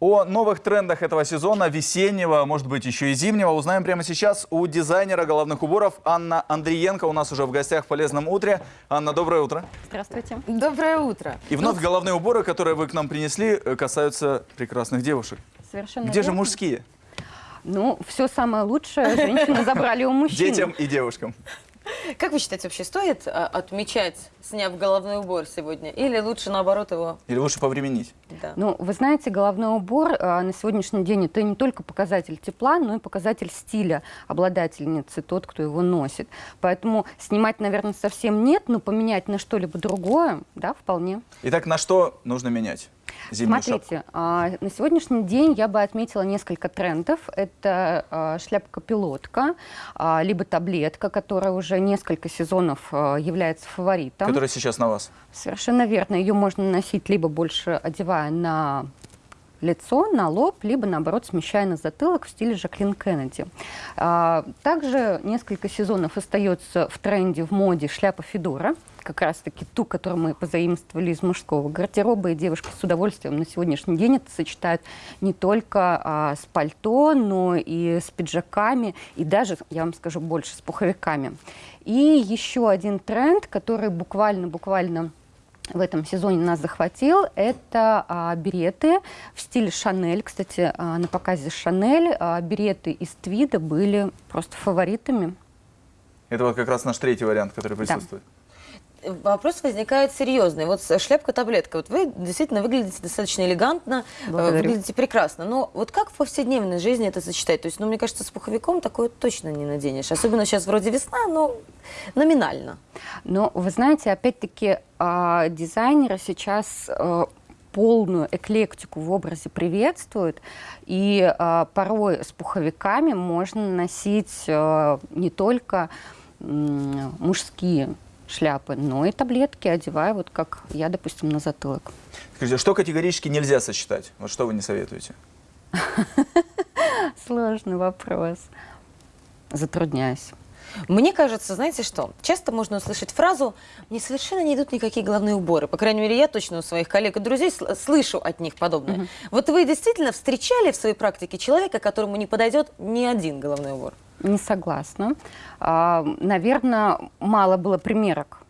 О новых трендах этого сезона, весеннего, может быть, еще и зимнего, узнаем прямо сейчас у дизайнера головных уборов Анна Андриенко. У нас уже в гостях в «Полезном утре». Анна, доброе утро. Здравствуйте. Доброе утро. И вновь головные уборы, которые вы к нам принесли, э, касаются прекрасных девушек. Совершенно Где же верно. мужские? Ну, все самое лучшее женщины забрали у мужчин. Детям и девушкам. Как вы считаете, вообще стоит а, отмечать, сняв головной убор сегодня? Или лучше наоборот его... Или лучше повременить? Да. Ну, вы знаете, головной убор а, на сегодняшний день это не только показатель тепла, но и показатель стиля обладательницы, тот, кто его носит. Поэтому снимать, наверное, совсем нет, но поменять на что-либо другое, да, вполне. Итак, на что нужно менять зимнюю шапку? Смотрите, а, на сегодняшний день я бы отметила несколько трендов. Это а, шляпка-пилотка, а, либо таблетка, которая уже несколько сезонов а, является фаворитом. Которая сейчас на вас. Совершенно верно. Ее можно носить либо больше одевая на лицо, на лоб, либо, наоборот, смещая на затылок в стиле Жаклин Кеннеди. А, Также несколько сезонов остается в тренде, в моде шляпа Федора, как раз-таки ту, которую мы позаимствовали из мужского гардероба, и девушки с удовольствием на сегодняшний день это сочетают не только а, с пальто, но и с пиджаками, и даже, я вам скажу, больше с пуховиками. И еще один тренд, который буквально-буквально в этом сезоне нас захватил, это а, береты в стиле Шанель. Кстати, а, на показе Шанель а, береты из твида были просто фаворитами. Это вот как раз наш третий вариант, который присутствует. Вопрос возникает серьезный. Вот шляпка-таблетка. Вот вы действительно выглядите достаточно элегантно, э, Благодарю. выглядите прекрасно. Но вот как в повседневной жизни это сочетать? То есть, ну, мне кажется, с пуховиком такое точно не наденешь. Особенно сейчас вроде весна, но номинально. Но вы знаете, опять-таки а, дизайнеры сейчас а, полную эклектику в образе приветствуют, и а, порой с пуховиками можно носить а, не только мужские шляпы, но и таблетки, одевая вот как я, допустим, на затылок. Скажите, что категорически нельзя сочетать? Вот что вы не советуете? Сложный вопрос. Затрудняюсь. Мне кажется, знаете что, часто можно услышать фразу «мне совершенно не идут никакие головные уборы». По крайней мере, я точно у своих коллег и друзей сл- слышу от них подобное. Вот вы действительно встречали в своей практике человека, которому не подойдет ни один головной убор? Не согласна. наверное, мало было примерок.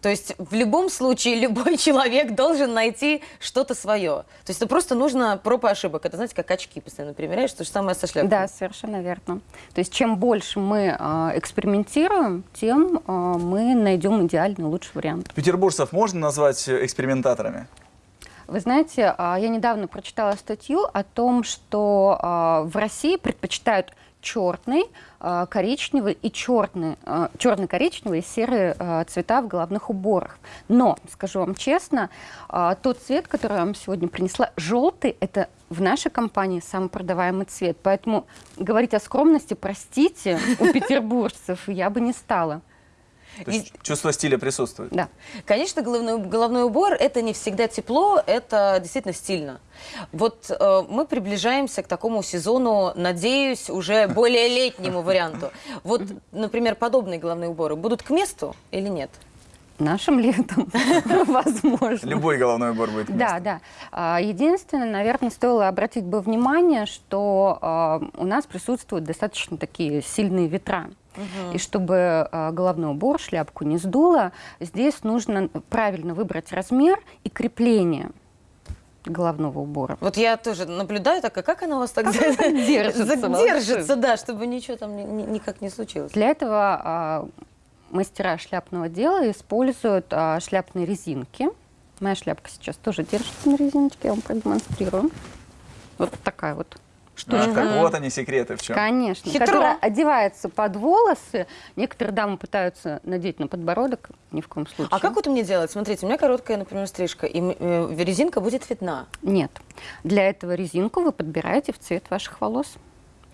То есть в любом случае любой человек должен найти что-то свое. То есть это просто нужно проб и ошибок. Это, знаете, как очки постоянно примеряешь, то же самое со шляпой. Да, совершенно верно. То есть чем больше мы а, экспериментируем, тем а, мы найдем идеальный лучший вариант. Петербуржцев можно назвать э, экспериментаторами? Вы знаете, а, я недавно прочитала статью о том, что а, в России предпочитают черный, а, коричневый и черный, черно-коричневый и серые цвета в головных уборах. Но, скажу вам честно, тот цвет, который я вам сегодня принесла, желтый, это в нашей компании самый продаваемый цвет. Поэтому говорить о скромности, простите, у петербуржцев я бы не стала. То есть чувство стиля присутствует? Да. Конечно, головной, головной убор это не всегда тепло, это действительно стильно. Вот э, мы приближаемся к такому сезону, надеюсь, уже более летнему варианту. Вот, например, подобные головные уборы будут к месту или нет? Нашим летом, возможно. Любой головной убор будет к Да, месту. да. А, Единственное, наверное, стоило обратить бы внимание, что а, у нас присутствуют достаточно такие сильные ветра. И чтобы а, головной убор, шляпку не сдуло, здесь нужно правильно выбрать размер и крепление головного убора. Вот я тоже наблюдаю, так, а как она у вас так держится, держится, да, чтобы ничего там ни- ни- никак не случилось. Для этого а, мастера шляпного дела используют а, шляпные резинки. Моя шляпка сейчас тоже держится на резиночке, я вам продемонстрирую. Вот такая вот штучка. Так вот они секреты в чем. Конечно, Хитро. которая одевается под волосы. Некоторые дамы пытаются надеть на подбородок, ни в коем случае. А как вот мне делать? Смотрите, у меня короткая, например, стрижка, и э, резинка будет видна. Нет. Для этого резинку вы подбираете в цвет ваших волос.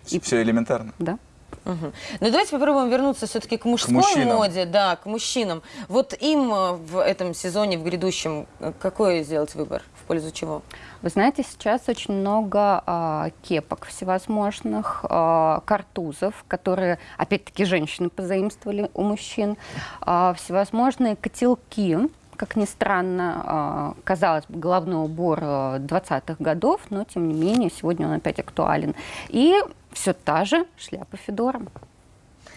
Все элементарно. Да. Мгм. Ну давайте попробуем вернуться все-таки к мужской мужчинам. моде, да, к мужчинам. Вот им э, в этом сезоне, в грядущем, э, какой сделать выбор? В пользу чего? Вы знаете, сейчас очень много а, кепок всевозможных, а, картузов, которые, опять-таки, женщины позаимствовали у мужчин, а, всевозможные котелки, как ни странно. А, Казалось бы, головной убор э, 20-х годов, но тем не менее сегодня он опять актуален. И все та же шляпа Федора.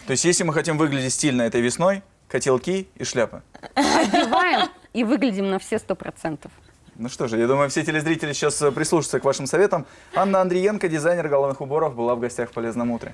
То есть, если мы хотим выглядеть стильно этой весной, котелки и шляпы. Одеваем и выглядим на все сто процентов. Ну что же, я думаю, все телезрители сейчас прислушаются к вашим советам. Анна Андриенко, дизайнер головных уборов, была в гостях в «Полезном утре».